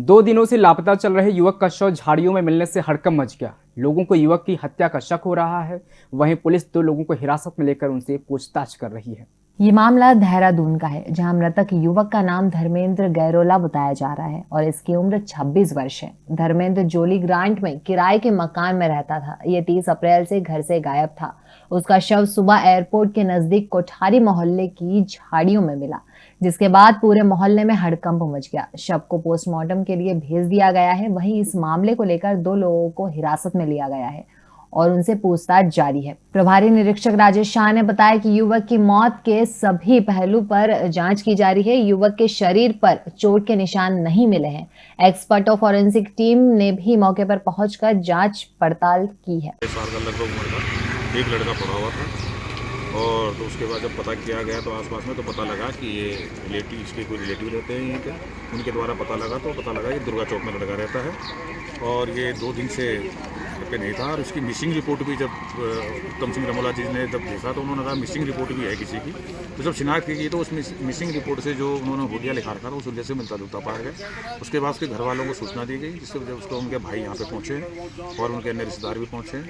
दो दिनों से लापता चल रहे युवक का शव झाड़ियों में मिलने से हड़कम मच गया। लोगों को युवक की हत्या का शक हो रहा है। वहीं पुलिस दो लोगों को हिरासत में लेकर उनसे पूछताछ कर रही है। ये मामला देहरादून का है, जहाँ मृतक युवक का नाम धर्मेंद्र गैरोला बताया जा रहा है और इसकी उम्र 26 वर्ष है। धर्मेंद्र जोली ग्रांट में किराए के मकान में रहता था। ये 30 अप्रैल से घर से गायब था। उसका शव सुबह एयरपोर्ट के नज़दीक कोठारी मोहल्ले की झाड़ियों में मिला, जिसके बाद पूरे मोहल्ले में हड़कंप मच गया। शव को पोस्टमार्टम के लिए भेज दिया गया है। वहीं इस मामले को लेकर दो लोगों को हिरासत में लिया गया है। और उनसे पूछताछ जारी है। प्रभारी निरीक्षक राजेश शाह ने बताया कि युवक की मौत के सभी पहलू पर जाँच की जा रही है। युवक के शरीर पर चोट के निशान नहीं मिले हैं। एक्सपर्ट और फॉरेंसिक टीम ने भी मौके पर पहुंचकर जाँच पड़ताल की है। एक लड़का पड़ा हुआ था और तो उसके बाद जब पता किया गया तो आसपास में तो पता लगा कि ये रिलेटिव इसके कोई रिलेटिव रहते हैं यहीं पे। उनके द्वारा पता लगा तो पता लगा कि दुर्गा चौक में लड़का रहता है। और ये दो दिन से पे नहीं था। और उसकी मिसिंग रिपोर्ट भी जब उत्तम सिंह रमोला जी ने जब देखा तो उन्होंने कहा मिसिंग रिपोर्ट भी है किसी की। तो जब शिनाख्त की गई तो उस मिसिंग रिपोर्ट से जो उन्होंने हुडिया लिखा रखा था, उस वजह से मिलता जुलता पाया गया। उसके बाद उसके घर वालों को सूचना दी गई, जिससे जब उसको उनके भाई यहाँ पर पहुँचे और उनके अन्य रिश्तेदार भी पहुँचे,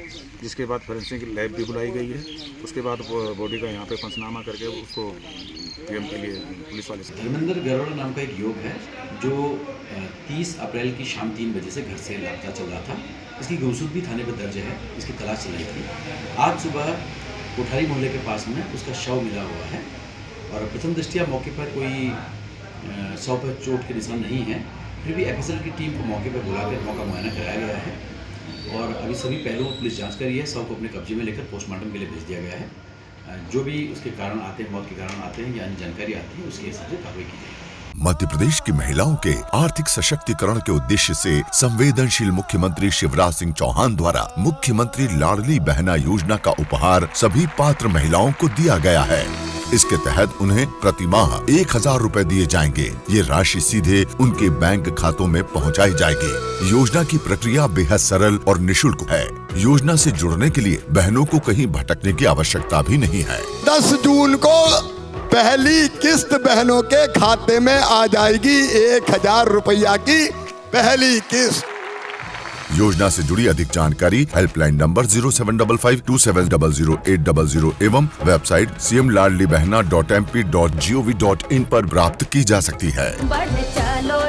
जिसके बाद फोरेंसिक लैब भी बुलाई गई है। उसके बाद बॉडी का यहाँ पर पंचनामा करके उसको पीएम के लिए पुलिस वाले से धर्मेंद्र गरोड़ा नाम का एक योग है, जो 30 अप्रैल की शाम तीन बजे से घर से लापता चल रहा था। इसकी गुमशुदगी थाने पर दर्ज है, इसकी तलाश चल रही थी। आज सुबह कोठारी मोहल्ले के पास में उसका शव मिला हुआ है और प्रथम दृष्टिया मौके पर कोई शव पर चोट के निशान नहीं है, फिर भी एफएसएल की टीम को मौके पर बुलाकर मौका मुआयना कराया गया है और अभी सभी पहलुओं पुलिस जाँच करी है, शव को अपने कब्जे में लेकर पोस्टमार्टम के लिए भेज दिया गया है। जो भी उसके कारण आते हैं, मौत के कारण आते हैं या अन्य जानकारी आती है, उसके हिसाब से कार्रवाई की जाएगी। मध्य प्रदेश की महिलाओं के आर्थिक सशक्तिकरण के उद्देश्य से संवेदनशील मुख्यमंत्री शिवराज सिंह चौहान द्वारा मुख्यमंत्री लाडली बहना योजना का उपहार सभी पात्र महिलाओं को दिया गया है। इसके तहत उन्हें प्रति माह एक हज़ार रूपए दिए जाएँगे। ये राशि सीधे उनके बैंक खातों में पहुंचाई जाएगी। योजना की प्रक्रिया बेहद सरल और निशुल्क है। योजना से जुड़ने के लिए बहनों को कहीं भटकने की आवश्यकता भी नहीं है। दस जून को पहली किस्त बहनों के खाते में आ जाएगी एक हज़ार रुपया की पहली किस्त। योजना से जुड़ी अधिक जानकारी helpline number zero seven double five two seven double zero eight double zero एवं website C M Ladli Behna dot M P dot G O V dot in पर प्राप्त की जा सकती है। चलो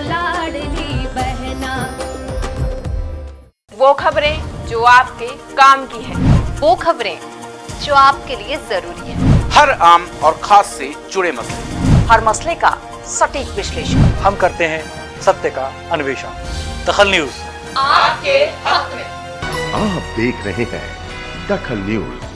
बहना। वो खबरें जो आपके काम की है। वो खबरें जो आपके लिए ज़रूरी है। हर आम और खास से जुड़े मसले। हर मसले का सटीक विश्लेषण। हम करते हैं सत्य का अन्वेषण। दखल न्यूज़। आपके हक में। आप देख रहे हैं दखल न्यूज़।